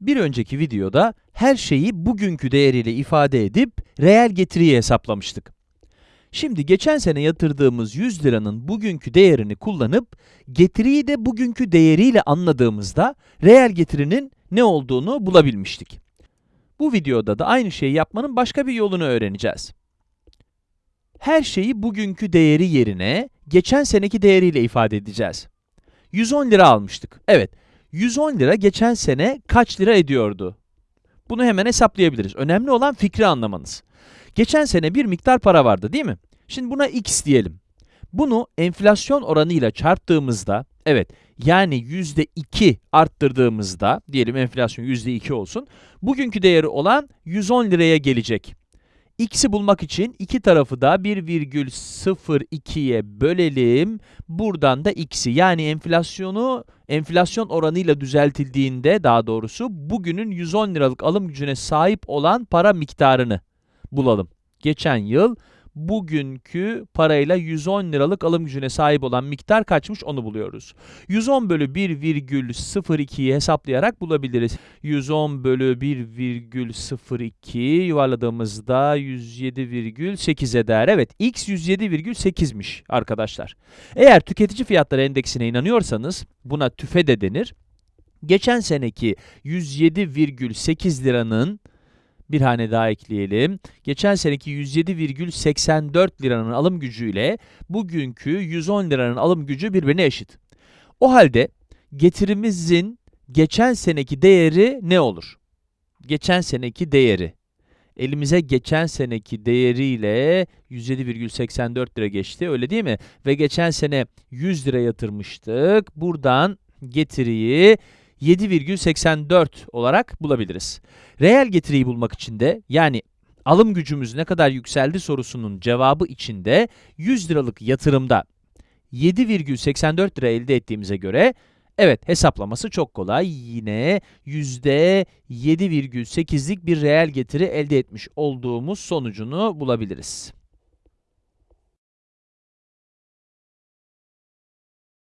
Bir önceki videoda her şeyi bugünkü değeriyle ifade edip reel getiriyi hesaplamıştık. Şimdi geçen sene yatırdığımız 100 liranın bugünkü değerini kullanıp getiriyi de bugünkü değeriyle anladığımızda reel getirinin ne olduğunu bulabilmiştik. Bu videoda da aynı şeyi yapmanın başka bir yolunu öğreneceğiz. Her şeyi bugünkü değeri yerine geçen seneki değeriyle ifade edeceğiz. 110 lira almıştık. Evet, 110 lira geçen sene kaç lira ediyordu? Bunu hemen hesaplayabiliriz. Önemli olan fikri anlamanız. Geçen sene bir miktar para vardı değil mi? Şimdi buna x diyelim. Bunu enflasyon oranıyla çarptığımızda, evet yani %2 arttırdığımızda, diyelim enflasyon %2 olsun, bugünkü değeri olan 110 liraya gelecek. x'i bulmak için iki tarafı da 1,02'ye bölelim. Buradan da x'i yani enflasyonu enflasyon oranıyla düzeltildiğinde daha doğrusu bugünün 110 liralık alım gücüne sahip olan para miktarını bulalım. Geçen yıl bugünkü parayla 110 liralık alım gücüne sahip olan miktar kaçmış onu buluyoruz. 110 bölü 1,02'yi hesaplayarak bulabiliriz. 110 bölü 1,02 yuvarladığımızda 107,8 eder. Evet, x 107,8'miş arkadaşlar. Eğer tüketici fiyatları endeksine inanıyorsanız buna tüfe de denir. Geçen seneki 107,8 liranın bir hane daha ekleyelim. Geçen seneki 107,84 liranın alım gücüyle bugünkü 110 liranın alım gücü birbirine eşit. O halde getirimizin geçen seneki değeri ne olur? Geçen seneki değeri. Elimize geçen seneki değeriyle 107,84 lira geçti, öyle değil mi? Ve geçen sene 100 lira yatırmıştık. Buradan getiriyi 7,84 olarak bulabiliriz. Reel getiriyi bulmak için de yani alım gücümüz ne kadar yükseldi sorusunun cevabı içinde 100 liralık yatırımda 7,84 lira elde ettiğimize göre evet hesaplaması çok kolay. Yine %7,8'lik bir reel getiri elde etmiş olduğumuz sonucunu bulabiliriz.